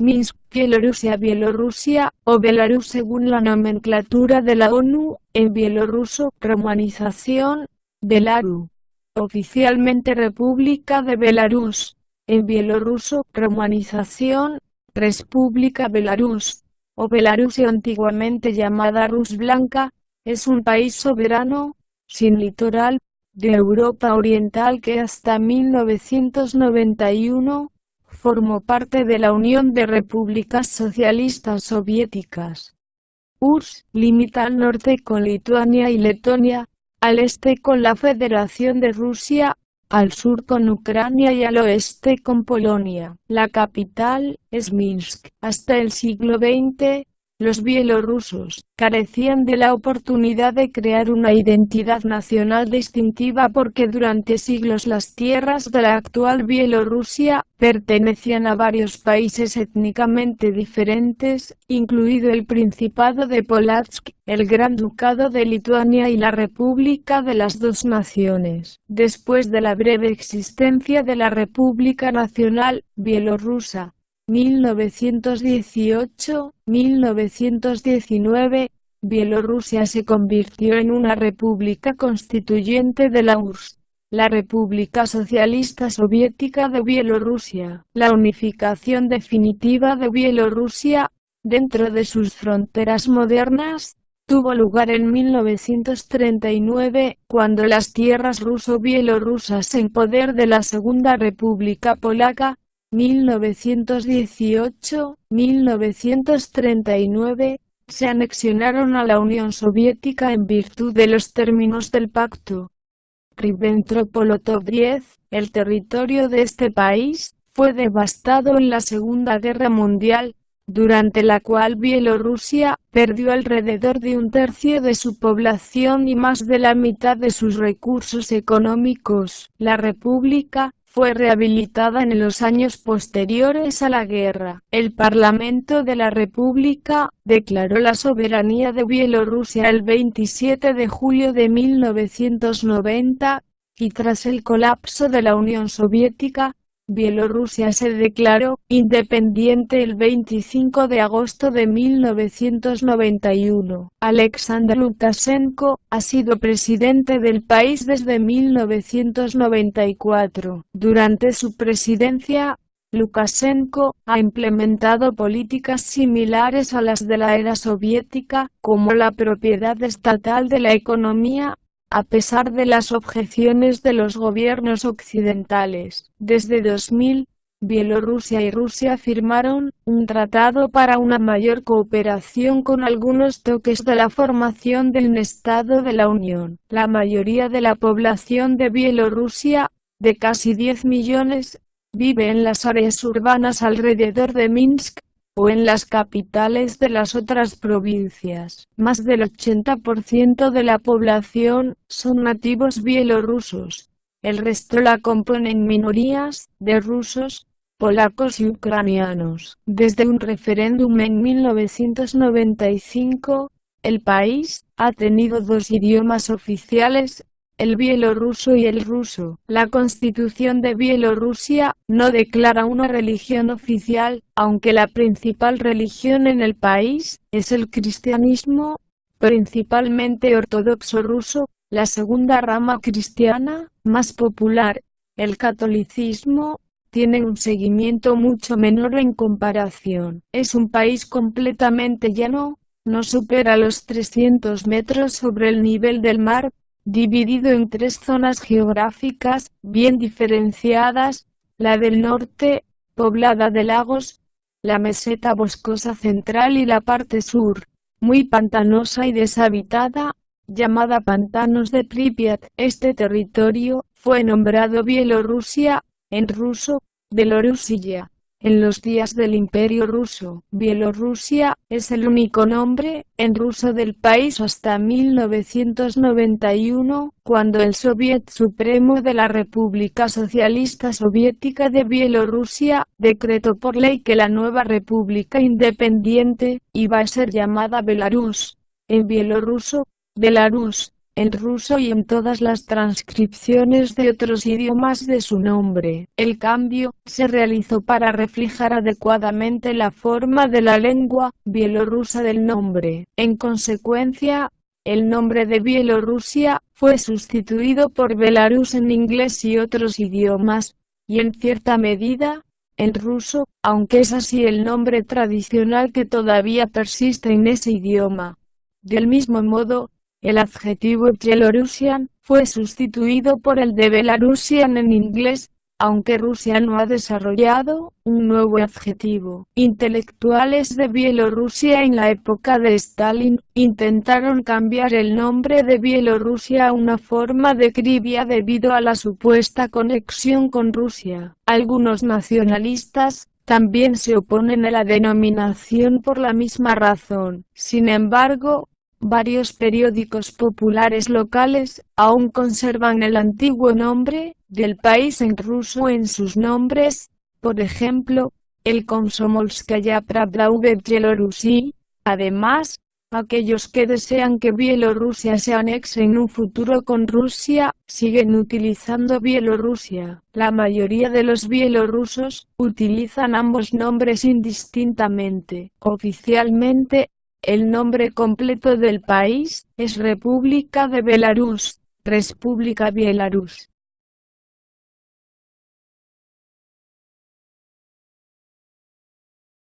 Minsk, Bielorrusia Bielorrusia, o Belarus según la nomenclatura de la ONU, en bielorruso, romanización, Belaru. Oficialmente República de Belarus, en bielorruso, romanización, República Belarus, o Belarusio antiguamente llamada Rus Blanca, es un país soberano, sin litoral, de Europa Oriental que hasta 1991, formó parte de la Unión de Repúblicas Socialistas Soviéticas. URSS limita al norte con Lituania y Letonia, al este con la Federación de Rusia, al sur con Ucrania y al oeste con Polonia. La capital es Minsk. Hasta el siglo XX, los bielorrusos carecían de la oportunidad de crear una identidad nacional distintiva porque durante siglos las tierras de la actual Bielorrusia pertenecían a varios países étnicamente diferentes, incluido el Principado de Polotsk, el Gran Ducado de Lituania y la República de las Dos Naciones. Después de la breve existencia de la República Nacional Bielorrusa, 1918-1919, Bielorrusia se convirtió en una república constituyente de la URSS, la República Socialista Soviética de Bielorrusia. La unificación definitiva de Bielorrusia, dentro de sus fronteras modernas, tuvo lugar en 1939, cuando las tierras ruso-bielorrusas en poder de la Segunda República Polaca, 1918-1939, se anexionaron a la Unión Soviética en virtud de los términos del pacto. Ribbentrop-Molotov el territorio de este país, fue devastado en la Segunda Guerra Mundial, durante la cual Bielorrusia perdió alrededor de un tercio de su población y más de la mitad de sus recursos económicos. La República, fue rehabilitada en los años posteriores a la guerra. El Parlamento de la República declaró la soberanía de Bielorrusia el 27 de julio de 1990, y tras el colapso de la Unión Soviética, Bielorrusia se declaró independiente el 25 de agosto de 1991. Alexander Lukashenko ha sido presidente del país desde 1994. Durante su presidencia, Lukashenko ha implementado políticas similares a las de la era soviética, como la propiedad estatal de la economía, a pesar de las objeciones de los gobiernos occidentales. Desde 2000, Bielorrusia y Rusia firmaron un tratado para una mayor cooperación con algunos toques de la formación del Estado de la Unión. La mayoría de la población de Bielorrusia, de casi 10 millones, vive en las áreas urbanas alrededor de Minsk, o en las capitales de las otras provincias. Más del 80% de la población son nativos bielorrusos. El resto la componen minorías de rusos, polacos y ucranianos. Desde un referéndum en 1995, el país ha tenido dos idiomas oficiales, el bielorruso y el ruso. La constitución de Bielorrusia no declara una religión oficial, aunque la principal religión en el país es el cristianismo, principalmente ortodoxo ruso, la segunda rama cristiana, más popular, el catolicismo, tiene un seguimiento mucho menor en comparación. Es un país completamente llano, no supera los 300 metros sobre el nivel del mar, dividido en tres zonas geográficas, bien diferenciadas, la del norte, poblada de lagos, la meseta boscosa central y la parte sur, muy pantanosa y deshabitada, llamada Pantanos de Pripyat. Este territorio fue nombrado Bielorrusia, en ruso, Belorusilla, en los días del Imperio ruso, Bielorrusia es el único nombre en ruso del país hasta 1991, cuando el Soviet Supremo de la República Socialista Soviética de Bielorrusia decretó por ley que la nueva república independiente iba a ser llamada Belarus. En bielorruso, Belarus en ruso y en todas las transcripciones de otros idiomas de su nombre. El cambio se realizó para reflejar adecuadamente la forma de la lengua bielorrusa del nombre. En consecuencia, el nombre de Bielorrusia fue sustituido por Belarus en inglés y otros idiomas, y en cierta medida, en ruso, aunque es así el nombre tradicional que todavía persiste en ese idioma. Del mismo modo, el adjetivo Byelorusian fue sustituido por el de Belarusian en inglés, aunque Rusia no ha desarrollado un nuevo adjetivo. Intelectuales de Bielorrusia en la época de Stalin intentaron cambiar el nombre de Bielorrusia a una forma de Krivia debido a la supuesta conexión con Rusia. Algunos nacionalistas también se oponen a la denominación por la misma razón. Sin embargo, Varios periódicos populares locales aún conservan el antiguo nombre del país en ruso en sus nombres, por ejemplo, el Komsomolskaya Pravda v Bielorrusi. Además, aquellos que desean que Bielorrusia se anexe en un futuro con Rusia, siguen utilizando Bielorrusia. La mayoría de los bielorrusos utilizan ambos nombres indistintamente. Oficialmente, el nombre completo del país es República de Belarus, República Bielorrus.